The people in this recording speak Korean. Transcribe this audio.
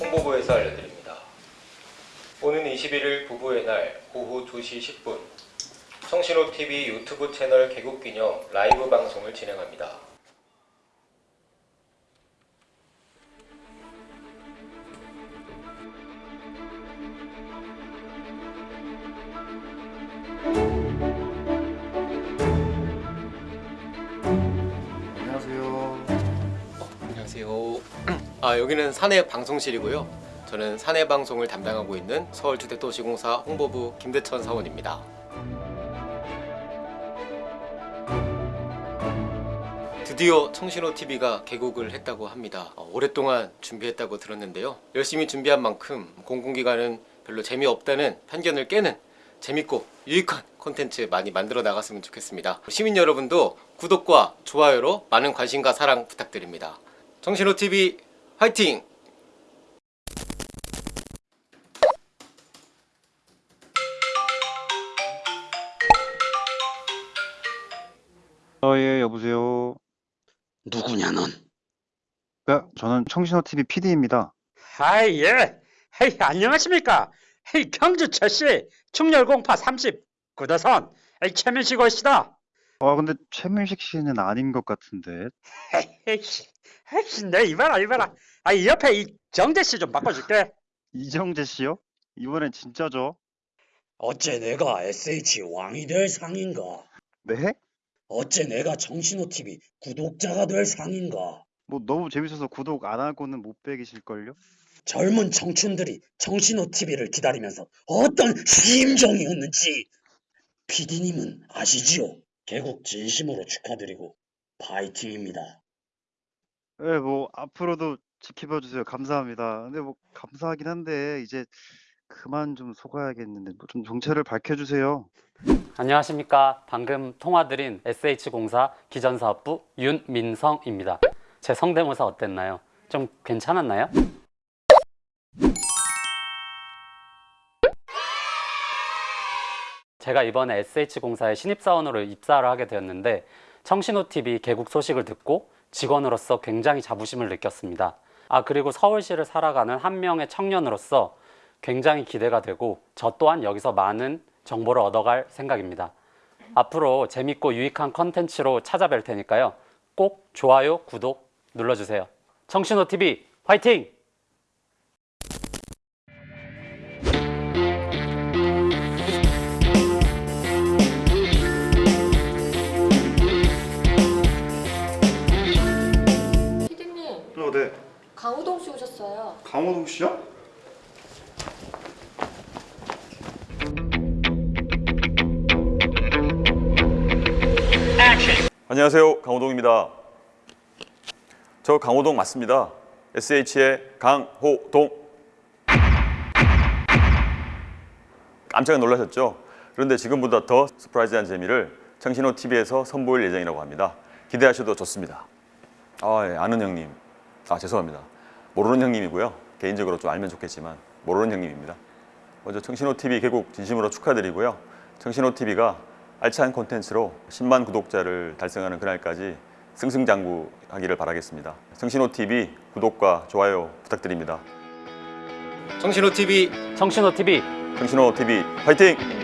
홍보부에서 알려드립니다. 오는 21일 부부의 날 오후 2시 10분 성신호TV 유튜브 채널 개국 기념 라이브 방송을 진행합니다. 아 여기는 사내 방송실이고요. 저는 사내 방송을 담당하고 있는 서울주택도시공사 홍보부 김대천 사원입니다. 드디어 청신호 TV가 개국을 했다고 합니다. 어, 오랫동안 준비했다고 들었는데요. 열심히 준비한 만큼 공공기관은 별로 재미없다는 편견을 깨는 재밌고 유익한 콘텐츠 많이 만들어 나갔으면 좋겠습니다. 시민 여러분도 구독과 좋아요로 많은 관심과 사랑 부탁드립니다. 정신호 TV 화이팅! 어, 예, 여보세요. 누구냐 넌? 네, 저는 청신호 TV PD입니다. 아이 예. 헤이 안녕하십니까? 헤이 경주철씨 충렬공파 30 구도선 에이 최민식 올시다. 아, 근데 최민식 씨는 아닌 것 같은데. 헤이 헤이 내 이봐라 이봐라. 아 이 옆에 이 정재 씨 좀 바꿔줄게. 이정재 씨요? 이번엔 진짜죠? 어째 내가 SH 왕이 될 상인가? 네? 어째 내가 정신호 TV 구독자가 될 상인가? 뭐 너무 재밌어서 구독 안 하고는 못 배기실걸요? 젊은 청춘들이 정신호 TV를 기다리면서 어떤 심정이었는지 PD님은 아시지요? 개국 진심으로 축하드리고 파이팅입니다. 네, 뭐 앞으로도 지켜봐 주세요. 감사합니다. 근데 뭐 감사하긴 한데 이제 그만 좀 속아야겠는데 뭐좀 정체를 밝혀 주세요. 안녕하십니까. 방금 통화드린 SH공사 기전사업부 윤민성입니다. 제 성대모사 어땠나요? 좀 괜찮았나요? 제가 이번에 SH공사에 신입사원으로 입사를 하게 되었는데 청신호TV 개국 소식을 듣고 직원으로서 굉장히 자부심을 느꼈습니다. 아 그리고 서울시를 살아가는 한 명의 청년으로서 굉장히 기대가 되고 저 또한 여기서 많은 정보를 얻어갈 생각입니다. 앞으로 재밌고 유익한 컨텐츠로 찾아뵐 테니까요. 꼭 좋아요, 구독 눌러주세요. 청신호TV 화이팅! 씨 오셨어요. 강호동 씨요? 안녕하세요. 강호동입니다. 저 강호동 맞습니다. SH의 강호동. 깜짝 놀라셨죠? 그런데 지금보다 더 surprise한 재미를 청신호 TV에서 선보일 예정이라고 합니다. 기대하셔도 좋습니다. 아, 예, 아는 형님. 아, 죄송합니다. 모르는 형님이고요. 개인적으로 좀 알면 좋겠지만 모르는 형님입니다. 먼저 청신호 TV 개국 진심으로 축하드리고요. 청신호 TV가 알찬 콘텐츠로 10만 구독자를 달성하는 그날까지 승승장구하기를 바라겠습니다. 청신호 TV 구독과 좋아요 부탁드립니다. 정신호 TV 청신호TV 청신호 TV 화이팅!